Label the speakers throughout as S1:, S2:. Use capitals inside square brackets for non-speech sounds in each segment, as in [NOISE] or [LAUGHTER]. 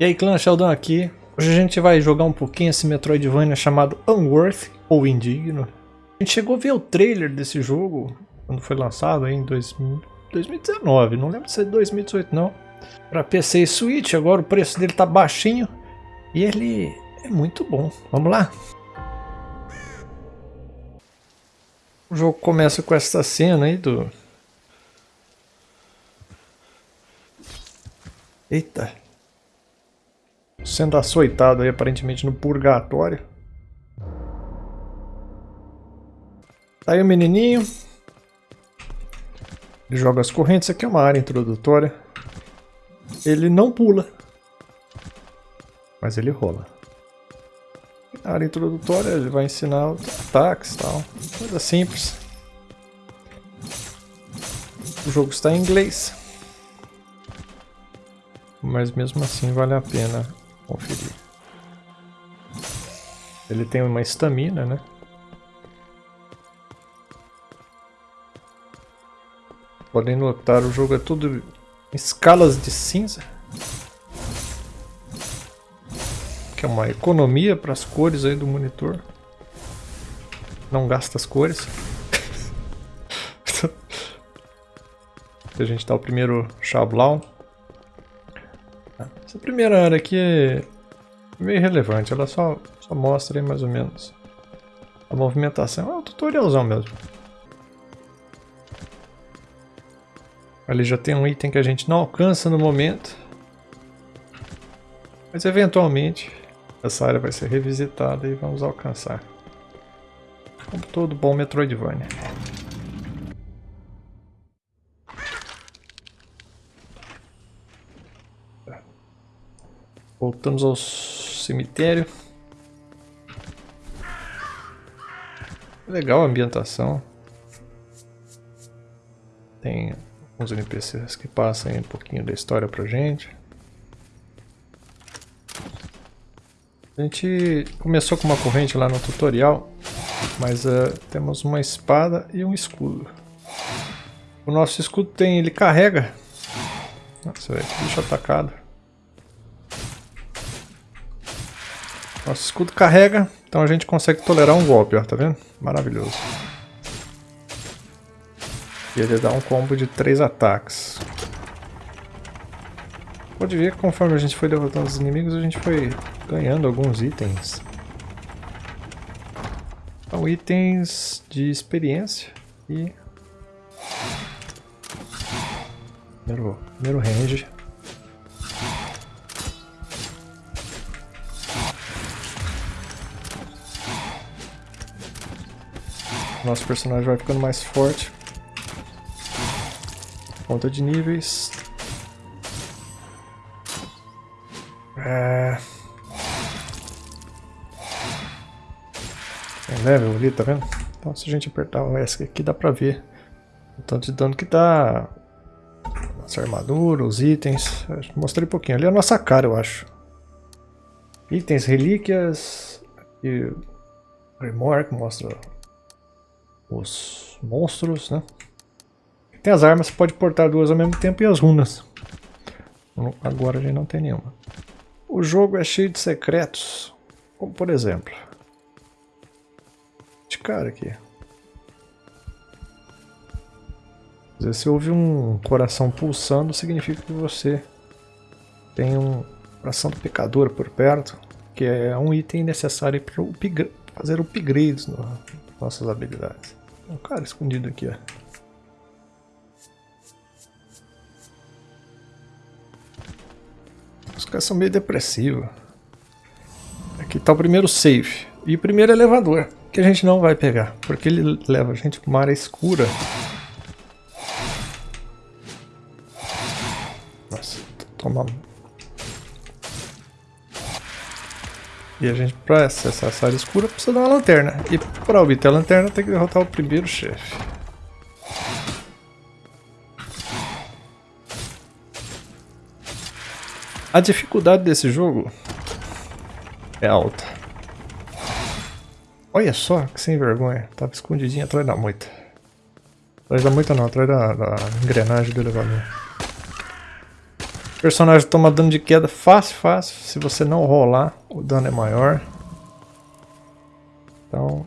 S1: E aí clã, Sheldon aqui. Hoje a gente vai jogar um pouquinho esse Metroidvania chamado Unworthy, ou Indigno. A gente chegou a ver o trailer desse jogo, quando foi lançado em 2019, não lembro se é 2018 não. Para PC e Switch, agora o preço dele tá baixinho e ele é muito bom. Vamos lá? O jogo começa com essa cena aí do... Eita, sendo açoitado aí aparentemente no purgatório. Tá aí o menininho. Ele joga as correntes. Isso aqui é uma área introdutória. Ele não pula. Mas ele rola. Na área introdutória ele vai ensinar ataques e tal. Coisa simples. O jogo está em inglês. Mas mesmo assim vale a pena conferir. Ele tem uma estamina, né? Podem notar, o jogo é tudo escalas de cinza. Que é uma economia para as cores aí do monitor. Não gasta as cores. [LAUGHS] a gente dá o primeiro Chablau. Essa primeira área aqui é meio relevante, ela só, só mostra aí mais ou menos a movimentação. É um tutorialzão mesmo. Ali já tem um item que a gente não alcança no momento. Mas eventualmente essa área vai ser revisitada e vamos alcançar. Como todo bom Metroidvania. Voltamos ao cemitério. Legal a ambientação. Tem uns NPCs que passam um pouquinho da história pra gente. A gente começou com uma corrente lá no tutorial, mas uh, temos uma espada e um escudo. O nosso escudo tem, ele carrega. Nossa, velho, bicho atacado. Nosso escudo carrega, então a gente consegue tolerar um golpe, ó, tá vendo? Maravilhoso. E ele dá um combo de três ataques. Pode ver que conforme a gente foi derrotando os inimigos, a gente foi ganhando alguns itens. São itens de experiência e... Primeiro, primeiro range. Nosso personagem vai ficando mais forte. Conta de níveis. É... Tem level ali, tá vendo? Então se a gente apertar o ESC aqui dá pra ver o tanto de dano que dá. Nossa armadura, os itens. Mostrei um pouquinho. Ali é a nossa cara, eu acho. Itens, relíquias e Grimoire que mostra os monstros, né? Tem as armas, você pode portar duas ao mesmo tempo e as runas. Agora a gente não tem nenhuma. O jogo é cheio de secretos, como por exemplo... De cara aqui. Você ouve um coração pulsando, significa que você tem um coração do pecador por perto, que é um item necessário para fazer upgrades nas nossas habilidades. Um cara escondido aqui, ó. Os caras são meio depressivos. Aqui tá o primeiro save. E o primeiro elevador, que a gente não vai pegar, porque ele leva a gente para uma área escura. Nossa, toma E a gente, para acessar essa área escura, precisa dar uma lanterna. E para obter a lanterna, tem que derrotar o primeiro chefe. A dificuldade desse jogo é alta. Olha só, que sem vergonha. Tava escondidinho atrás da moita. Atrás da moita não, atrás da, da engrenagem do elevador. Personagem toma dano de queda fácil, fácil. Se você não rolar, o dano é maior. Então...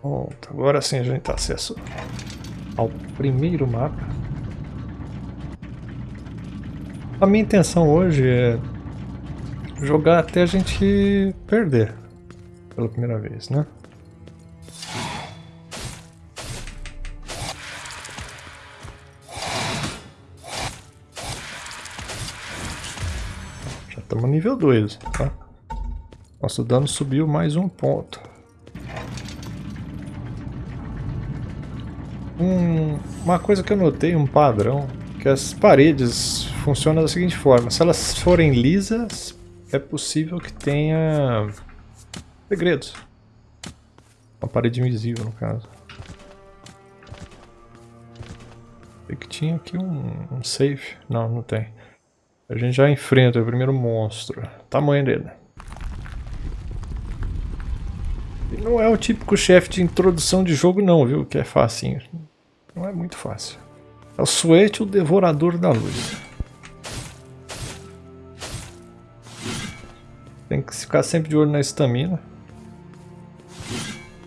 S1: Pronto, agora sim a gente tem acesso ao primeiro mapa. A minha intenção hoje é jogar até a gente perder pela primeira vez, né? Estamos nível 2, tá? Nosso dano subiu mais um ponto. Um, uma coisa que eu notei, um padrão, que as paredes funcionam da seguinte forma. Se elas forem lisas, é possível que tenha segredos. Uma parede invisível, no caso. Sei que tinha aqui um, um safe. Não, não tem. A gente já enfrenta o primeiro monstro. tamanho dele. E não é o típico chefe de introdução de jogo não, viu? Que é facinho. Não é muito fácil. É o Suete, o Devorador da Luz. Tem que ficar sempre de olho na estamina.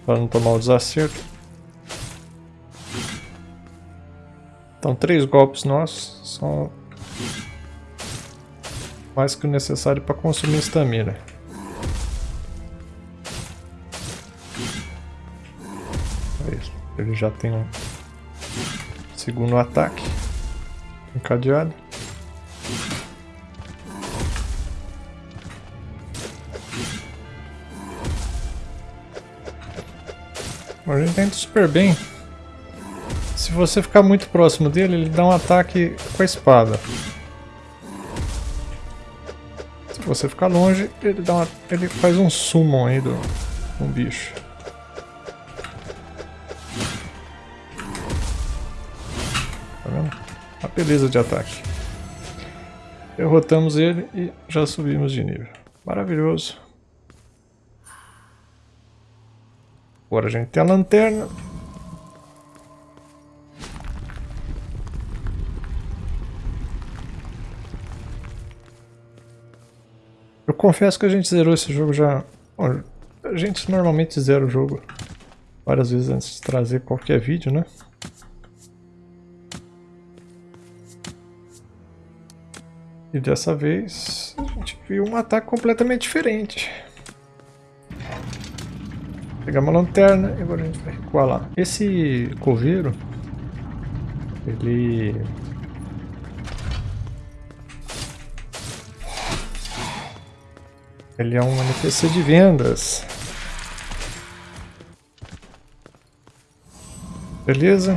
S1: Para não tomar o desacerto. Então três golpes nossos são mais que o necessário para consumir estamina. É Ele já tem um segundo ataque encadeado. A gente tá indo super bem. Se você ficar muito próximo dele, ele dá um ataque com a espada. Você ficar longe, ele, dá uma, ele faz um summon aí do um bicho. Tá vendo? Uma beleza de ataque. Derrotamos ele e já subimos de nível. Maravilhoso. Agora a gente tem a lanterna. Confesso que a gente zerou esse jogo já... A gente normalmente zera o jogo várias vezes antes de trazer qualquer vídeo, né? E dessa vez a gente viu um ataque completamente diferente. Pegar uma lanterna e agora a gente vai recuar lá. Esse coveiro, ele... Ele é um NPC de vendas. Beleza?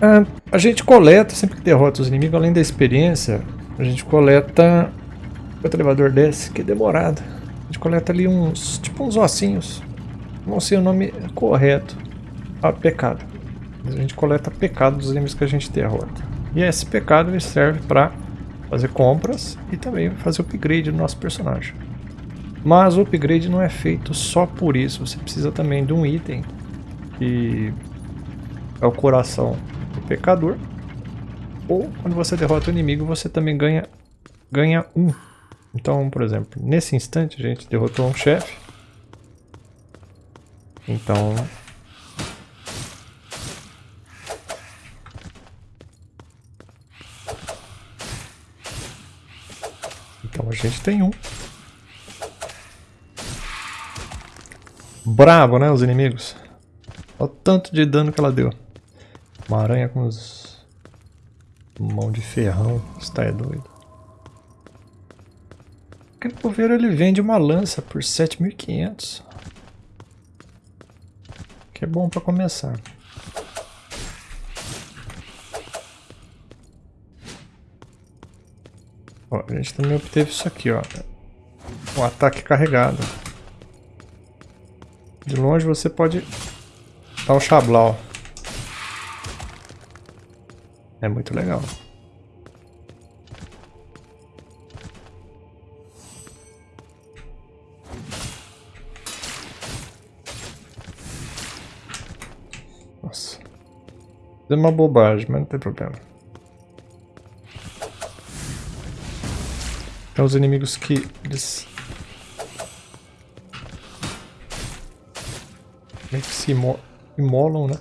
S1: Ah, a gente coleta, sempre que derrota os inimigos, além da experiência, a gente coleta... O elevador desce, que é demorado gente coleta ali uns, tipo uns ossinhos. Não sei o nome correto. Ah, pecado. A gente coleta pecado dos inimigos que a gente derrota. E esse pecado ele serve para fazer compras e também fazer upgrade no nosso personagem. Mas o upgrade não é feito só por isso, você precisa também de um item que é o coração do pecador. Ou quando você derrota o inimigo, você também ganha, ganha um então, por exemplo, nesse instante a gente derrotou um chefe. Então... gente tem um. Bravo, né, os inimigos. Olha o tanto de dano que ela deu. Uma aranha com os... Mão de ferrão, está é doido. Aquele coveiro ele vende uma lança por 7.500. Que é bom para começar. Ó, a gente também obteve isso aqui, ó. Um ataque carregado. De longe você pode dar um chablau. É muito legal. É uma bobagem, mas não tem problema. Tem os inimigos que eles meio que se imolam, né?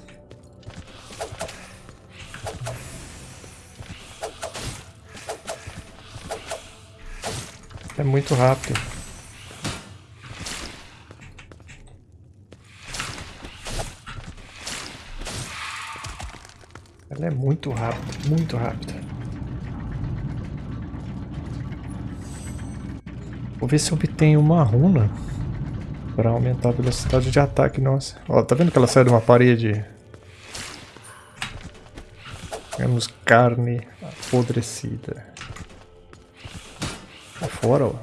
S1: É muito rápido. Ela é muito rápida, muito rápida. Vou ver se obtenho uma runa para aumentar a velocidade de ataque nossa. Ó, tá vendo que ela sai de uma parede? Temos carne apodrecida fora, ó.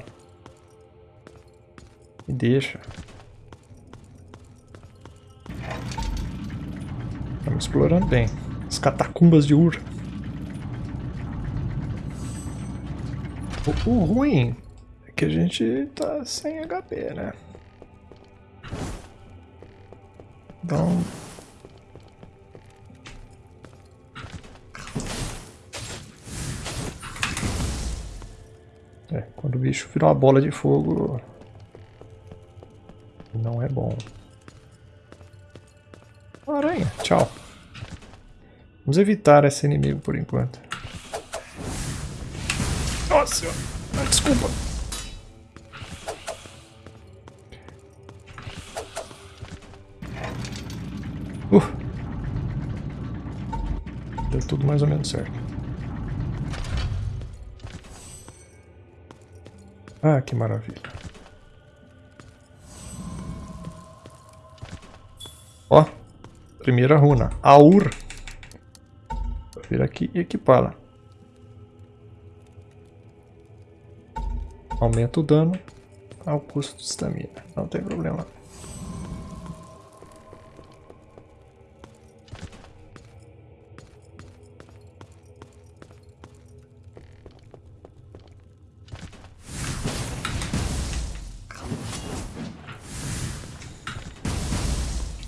S1: Me deixa. Estamos explorando bem. As catacumbas de Ur. O, o ruim que a gente tá sem HP, né? Então É, quando o bicho vira uma bola de fogo, não é bom. Aranha, tchau. Vamos evitar esse inimigo por enquanto. Nossa, ah, desculpa. Mais ou menos certo. Ah, que maravilha. Ó, primeira runa, Aur. Vou vir aqui e equipá-la. Aumenta o dano ao custo de estamina, não tem problema.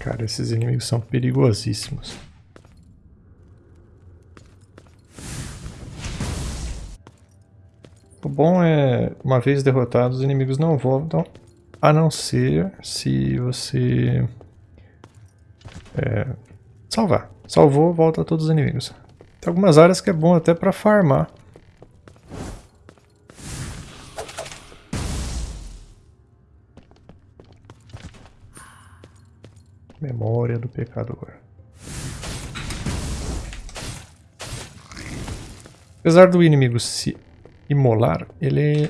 S1: Cara, esses inimigos são perigosíssimos. O bom é, uma vez derrotados, os inimigos não voltam, a não ser se você é, salvar. Salvou, volta todos os inimigos. Tem algumas áreas que é bom até para farmar. Memória do pecador. Apesar do inimigo se imolar, ele...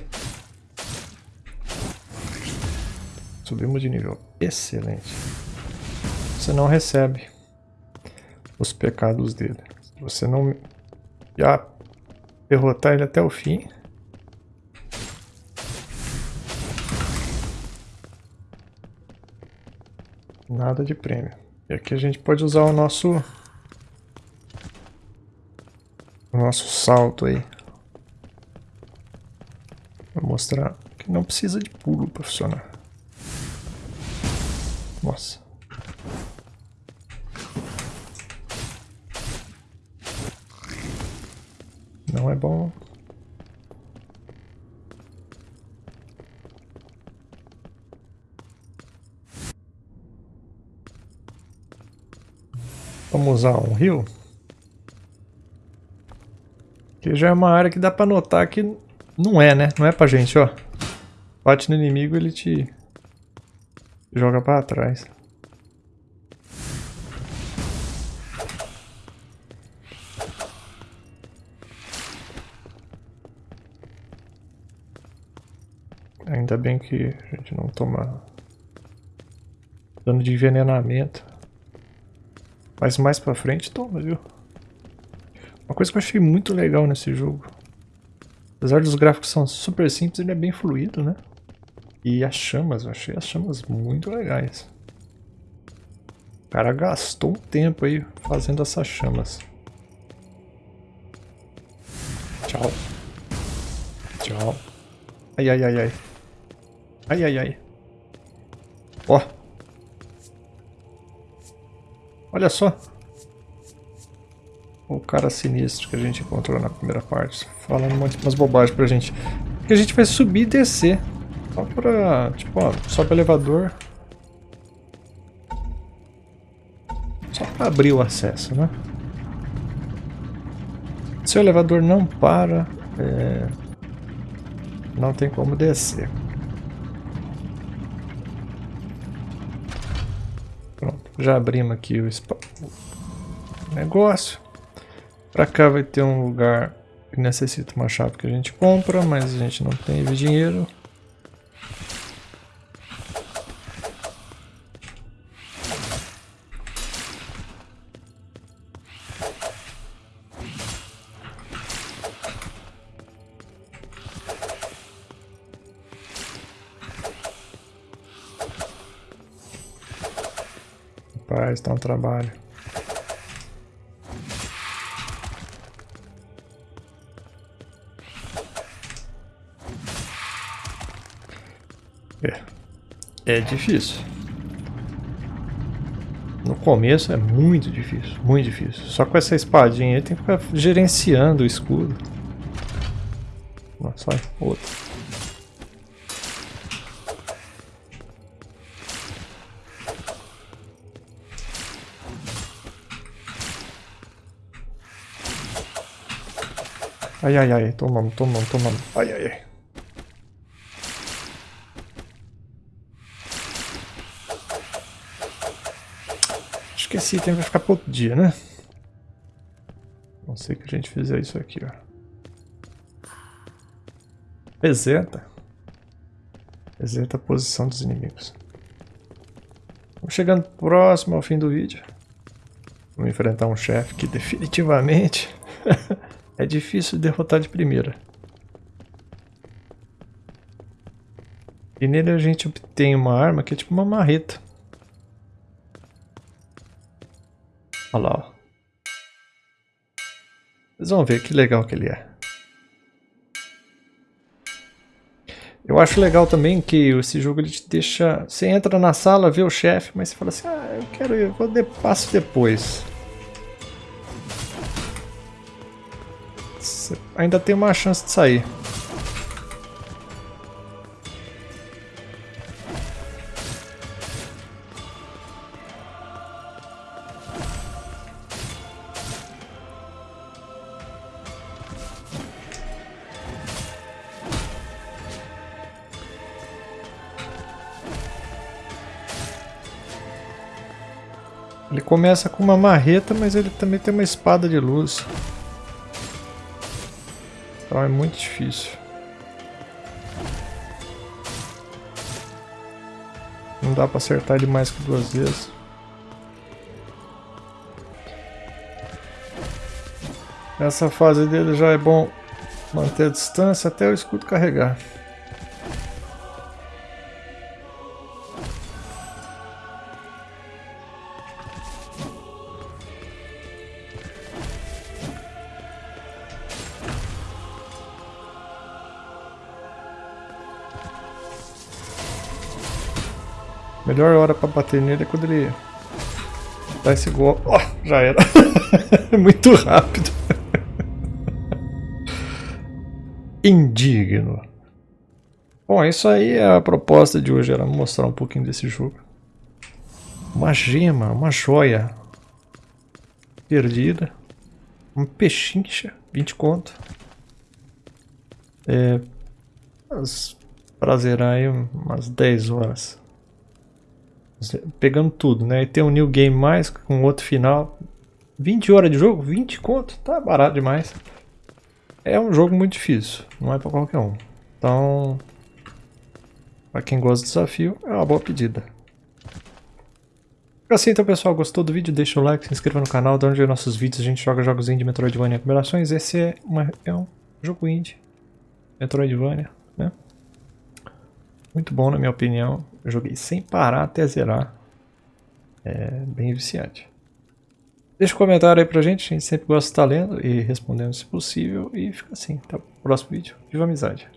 S1: Subimos de nível. Excelente. Você não recebe os pecados dele. Se você não já derrotar ele até o fim, Nada de prêmio. E aqui a gente pode usar o nosso... O nosso salto aí. Vou mostrar que não precisa de pulo para funcionar. Nossa. Não é bom. Vamos usar um rio. Que já é uma área que dá pra notar que não é, né? Não é pra gente, ó. Bate no inimigo, ele te joga pra trás. Ainda bem que a gente não toma dano de envenenamento. Mas mais pra frente toma, viu? Uma coisa que eu achei muito legal nesse jogo. Apesar dos gráficos são super simples, ele é bem fluido, né? E as chamas, eu achei as chamas muito legais. O cara gastou um tempo aí fazendo essas chamas. Tchau. Tchau. Ai, ai, ai, ai. Ai, ai, ai. Ó. Olha só. o cara sinistro que a gente encontrou na primeira parte, falando umas bobagens pra gente. Que a gente vai subir e descer. Só pra, tipo, ó, sobe o elevador. Só pra abrir o acesso, né? Se o elevador não para, é... não tem como descer. Pronto, já abrimos aqui o, o negócio. Pra cá vai ter um lugar que necessita uma chave que a gente compra, mas a gente não tem dinheiro. Trabalho. É. É difícil. No começo é muito difícil, muito difícil. Só com essa espadinha aí tem que ficar gerenciando o escudo. Nossa, outro. Ai, ai, ai, tomamos, tomamos, tomamos. Ai, ai, ai. que esse item vai ficar para outro dia, né? Não sei que a gente fizer isso aqui, ó. Reseta. Reseta a posição dos inimigos. Vamos chegando próximo ao fim do vídeo. Vamos enfrentar um chefe que definitivamente [LAUGHS] é difícil de derrotar de primeira. E nele a gente obtém uma arma que é tipo uma marreta. Olha lá, ó. Vocês vão ver que legal que ele é. Eu acho legal também que esse jogo ele te deixa... Você entra na sala, vê o chefe, mas você fala assim, ah, eu quero ir, vou de, passo depois. Ainda tem uma chance de sair. Ele começa com uma marreta, mas ele também tem uma espada de luz. Então é muito difícil. Não dá pra acertar ele mais que duas vezes. Nessa fase dele já é bom manter a distância até o escudo carregar. Melhor hora pra bater nele é quando ele dá esse golpe. Oh, já era. [LAUGHS] Muito rápido. Indigno. Bom, isso aí é a proposta de hoje, era mostrar um pouquinho desse jogo. Uma gema, uma joia perdida. Um pechincha, 20 conto. É, pra zerar aí umas 10 horas pegando tudo, né? E tem um New Game Mais com outro final. 20 horas de jogo? 20 conto? Tá barato demais. É um jogo muito difícil, não é pra qualquer um. Então, pra quem gosta do desafio, é uma boa pedida. Assim então pessoal, gostou do vídeo? Deixa o like, se inscreva no canal, de onde nossos vídeos a gente joga jogos indie, Metroidvania e combinações. Esse é, uma, é um jogo indie, Metroidvania? Muito bom na minha opinião. Joguei sem parar até zerar. É bem viciante. Deixa um comentário aí pra gente, a gente sempre gosta de estar lendo e respondendo se possível. E fica assim, até o próximo vídeo. Viva a amizade!